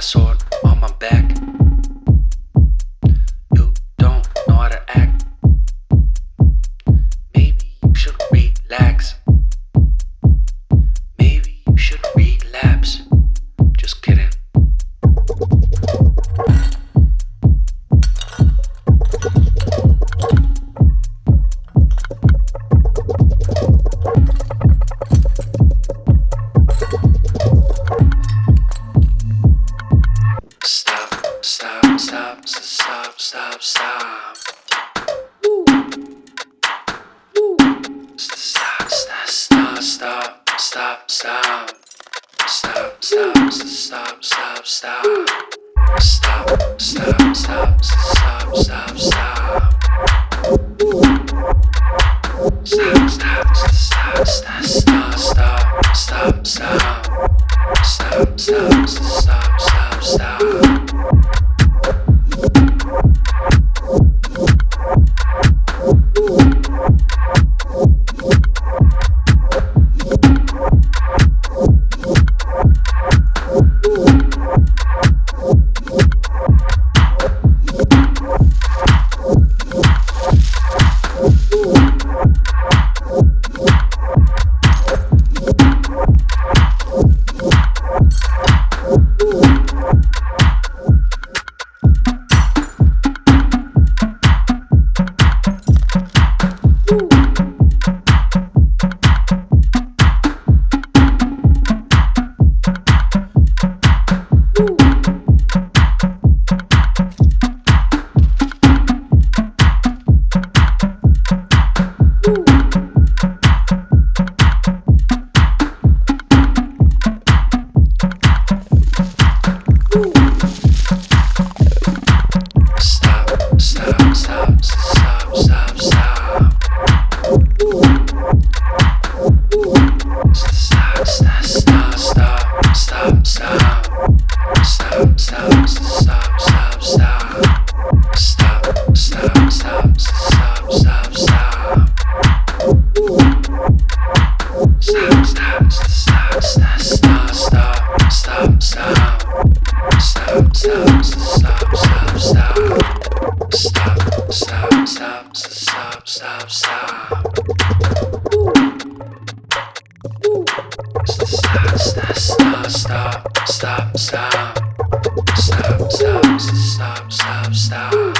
ass on, on my back. stop, stop, stop, stop. Stop, stop, stop, stop, stop, stop. Stop, stop, stop, stop, stop. Stop, stop, stop, stop, stop, stop. stop, stop, stop, stop, stop, stop, stop, stop.